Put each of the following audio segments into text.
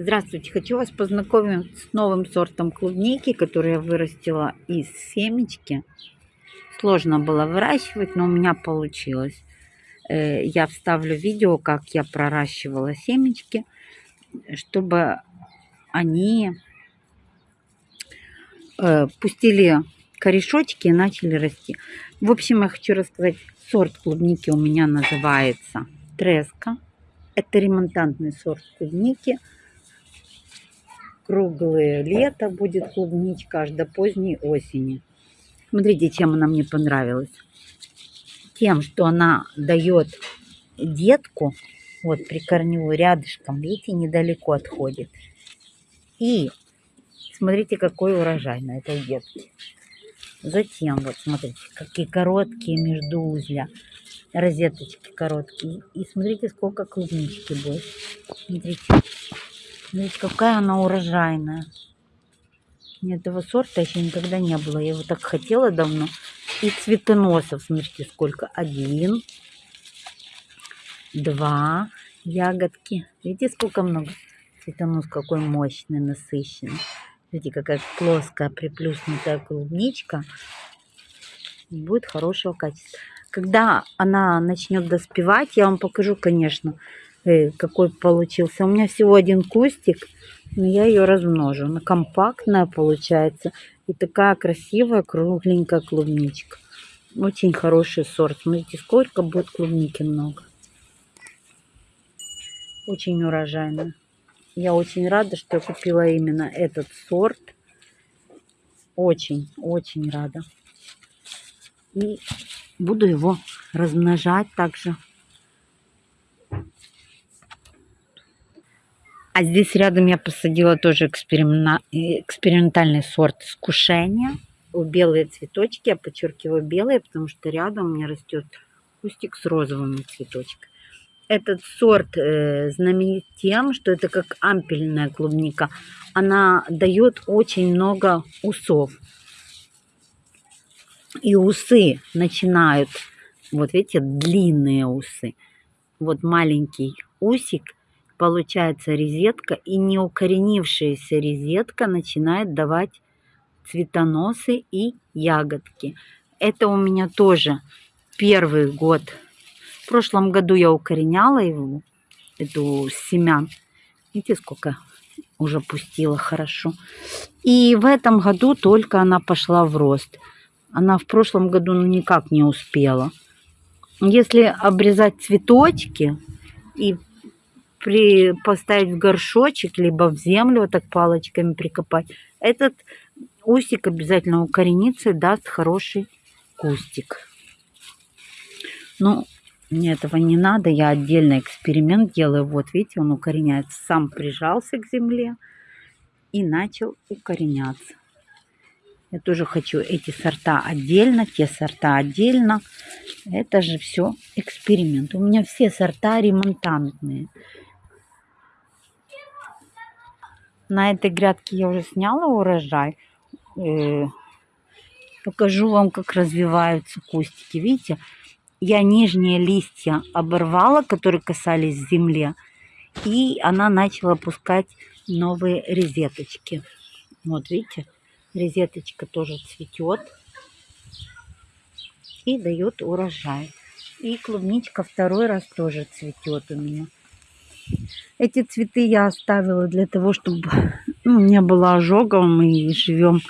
Здравствуйте, хочу вас познакомить с новым сортом клубники, который я вырастила из семечки. Сложно было выращивать, но у меня получилось. Э, я вставлю видео, как я проращивала семечки, чтобы они э, пустили корешочки и начали расти. В общем, я хочу рассказать, сорт клубники у меня называется Треска. Это ремонтантный сорт клубники – круглое лето будет клубничка аж до поздней осени. Смотрите, чем она мне понравилась. Тем, что она дает детку, вот прикорневую рядышком, видите, недалеко отходит. И смотрите, какой урожай на этой детке. Затем, вот смотрите, какие короткие междуузля, розеточки короткие. И смотрите, сколько клубнички будет. Смотрите. Смотрите, какая она урожайная. Этого сорта еще никогда не было. Я его так хотела давно. И цветоносов, смотрите, сколько. Один, два ягодки. Видите, сколько много. Цветонос какой мощный, насыщенный. Видите, какая плоская приплюснутая клубничка. Будет хорошего качества. Когда она начнет доспевать, я вам покажу, конечно, Э, какой получился. У меня всего один кустик, но я ее размножу. Она компактная получается. И такая красивая кругленькая клубничка. Очень хороший сорт. Смотрите, сколько будет клубники много. Очень урожайная. Я очень рада, что я купила именно этот сорт. Очень, очень рада. И буду его размножать также. А здесь рядом я посадила тоже экспериментальный сорт скушения. Белые цветочки, я подчеркиваю белые, потому что рядом у меня растет кустик с розовыми цветочками. Этот сорт э, знаменит тем, что это как ампельная клубника. Она дает очень много усов. И усы начинают, вот видите, длинные усы. Вот маленький усик получается резетка, и неукоренившаяся резетка начинает давать цветоносы и ягодки. Это у меня тоже первый год. В прошлом году я укореняла его, эту семян. Видите, сколько уже пустила хорошо. И в этом году только она пошла в рост. Она в прошлом году ну, никак не успела. Если обрезать цветочки и при, поставить в горшочек, либо в землю вот так палочками прикопать. Этот усик обязательно укоренится и даст хороший кустик. Ну, мне этого не надо, я отдельно эксперимент делаю. Вот, видите, он укореняется. Сам прижался к земле и начал укореняться. Я тоже хочу эти сорта отдельно, те сорта отдельно. Это же все эксперимент. У меня все сорта ремонтантные. На этой грядке я уже сняла урожай. Э, покажу вам, как развиваются кустики. Видите, я нижние листья оборвала, которые касались земли. И она начала пускать новые резеточки. Вот видите, резеточка тоже цветет и дает урожай. И клубничка второй раз тоже цветет у меня. Эти цветы я оставила для того, чтобы ну, не было ожогов. Мы живем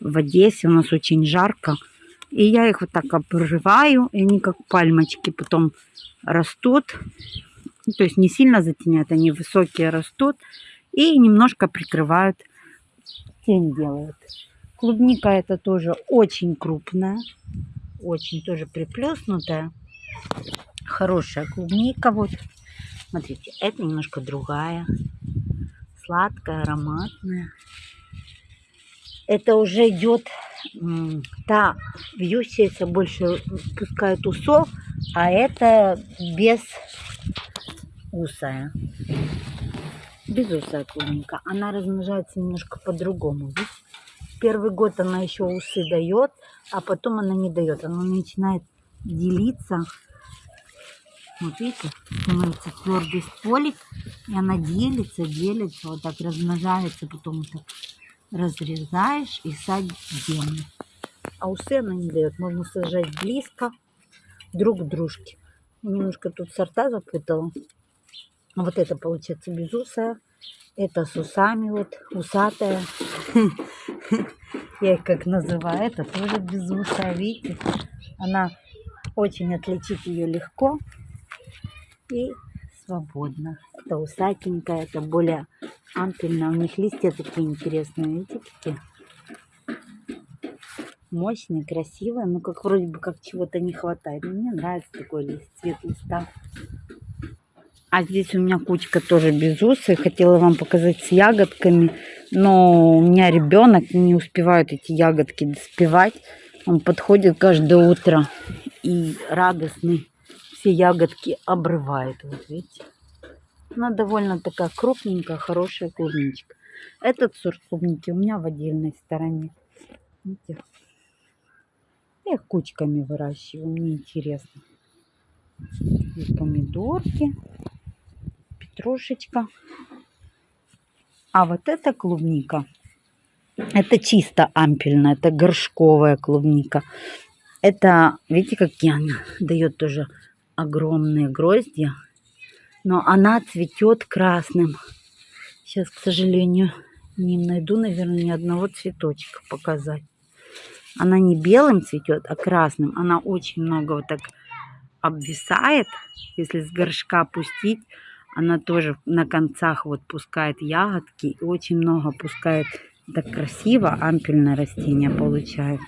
в Одессе, у нас очень жарко. И я их вот так обрываю, и они как пальмочки потом растут. Ну, то есть не сильно затеняют, они высокие растут. И немножко прикрывают, тень делают. Клубника это тоже очень крупная, очень тоже приплюснутая. Хорошая клубника вот. Смотрите, это немножко другая. Сладкая, ароматная. Это уже идет та вьющаяся больше пускает усов, а это без усая. Без усая клубника. Она размножается немножко по-другому. Первый год она еще усы дает, а потом она не дает. Она начинает делиться Вот видите, становится твердый стволик, и она делится, делится, вот так размножается, потом так разрезаешь и садишь в землю. А усы она не дает, можно сажать близко друг к дружке. Немножко тут сорта запутала. Вот это получается безусая, это с усами, вот усатая. Я их как называю, это тоже безусая, видите? Она очень отличить ее легко и свободно. Это усатенькая, это более ампельная. У них листья такие интересные, видите, какие? Мощные, красивые, но как вроде бы как чего-то не хватает. Мне нравится такой лист, цвет листа. А здесь у меня кучка тоже безусой. Хотела вам показать с ягодками. Но у меня ребенок не успевает эти ягодки доспевать. Он подходит каждое утро и радостный все ягодки обрывает. Вот видите. Она довольно такая крупненькая, хорошая клубничка. Этот сорт клубники у меня в отдельной стороне. Видите? Я их кучками выращиваю, мне интересно. Здесь помидорки, петрушечка. А вот эта клубника, это чисто ампельная, это горшковая клубника. Это, видите, какие она дает тоже огромные гроздья. Но она цветет красным. Сейчас, к сожалению, не найду, наверное, ни одного цветочка показать. Она не белым цветет, а красным. Она очень много вот так обвисает. Если с горшка пустить, она тоже на концах вот пускает ягодки. И очень много пускает. Так красиво ампельное растение получается.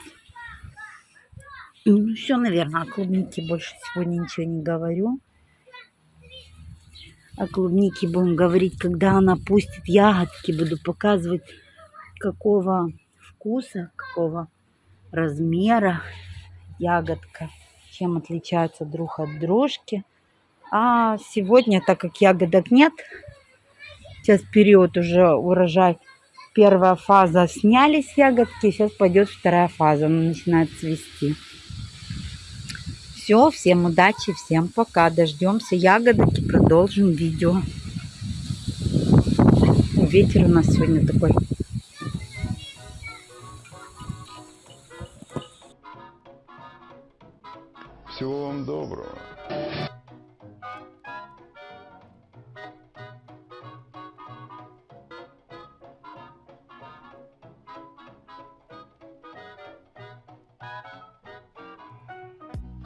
Ну, все, наверное, о клубнике больше сегодня ничего не говорю. О клубнике будем говорить, когда она пустит ягодки. Буду показывать, какого вкуса, какого размера ягодка, чем отличаются друг от дружки. А сегодня, так как ягодок нет, сейчас период уже урожай, первая фаза снялись ягодки, сейчас пойдет вторая фаза, она начинает цвести. Все, всем удачи, всем пока. Дождемся ягодок и продолжим видео. Ветер у нас сегодня такой. Всего вам доброго.